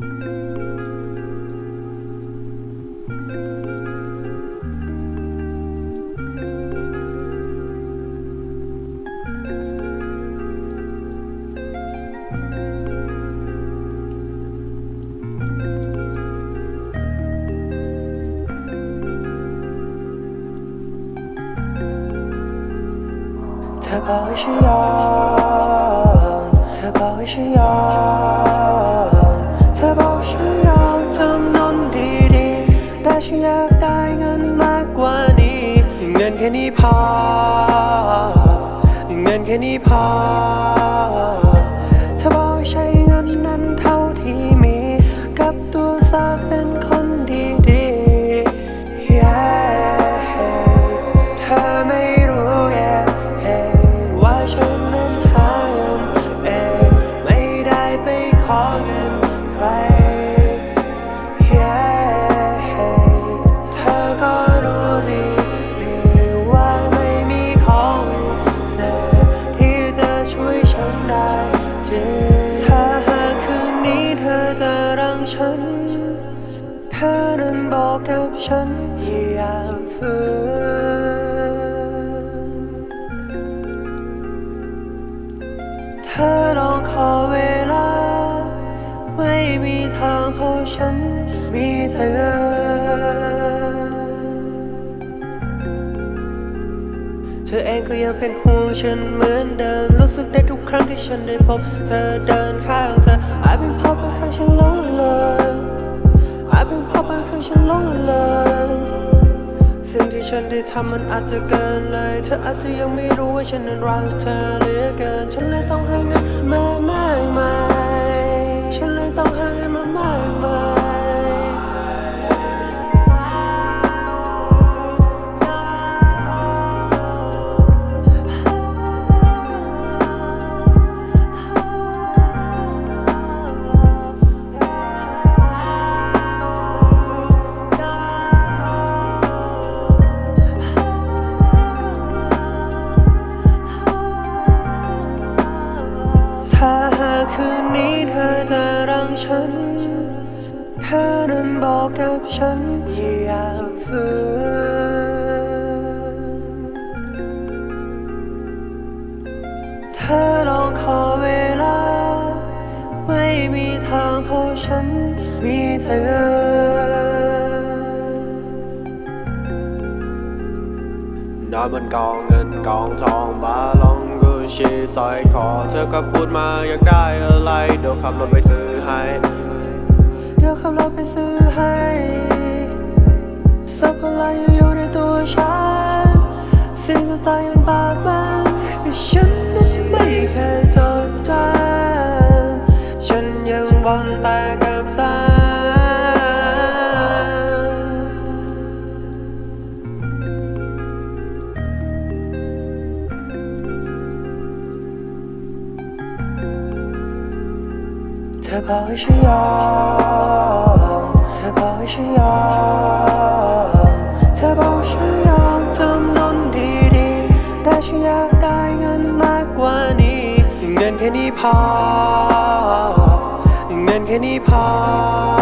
เธอบอกให้ ฉันอยากได้เงินมากกว่านี้เงินแค่นี้พอเงินแค่นี้พอเธอบอกให้ใช้เงินนั้นเท่าที่มี กับตัวซะเป็นคนดีๆ Yeah เธอไม่รู้ yeah ว่าฉันนั้นหาเงินเองไม่ได้ไปขอเงิน ฉัน เธอนั้นบอกกับฉันอย่าฝืนเธอลองขอเวลา ไม่มีทางเพราะฉันมีเธอ เธอเองก็ยังเป็นห่วงฉันเหมือนเดิมรู้สึกได้ทุก ครั้งที่ฉันได้พบเธอเดินข้างเธออาจเป็นเพราะบางครั้งฉันหลงละเลยอาจเป็นเพราะบางครั้งฉันหลงละเลยสิ่งที่ฉันได้ทำมันอาจจะเกินเลย เธออาจจะยังไม่รู้ว่าฉันนั้นรักเธอเหลือเกิน ฉันเลยต้องให้เงินแม่ ฉัน เธอนั้นบอกกับฉันอย่าฝืนเธอลองขอเวลา ไม่มีทางเพราะฉันมีเธอ นอนบนกองเงินกองทองบาล ชีสอยคอเธอก็พูดมาอยากได้อะไร เดี๋ยวขับรถไปซื้อให้ เดี๋ยวขับรถไปซื้อให้สับอะไรอยู่ในตัวฉันสิ่งต่างๆยังบากบันแต่ฉันนั้นไม่เคยจดจำฉันยังวนแต่ ธอบอกให้ฉันยอมเธอบอกให้ฉันยอมเธอบอกให้ฉันยอมจำนนดีๆแต่ฉันอยากได้เงินมากกว่านี้เงินแค่นี้พอเงินแค่นี้พอ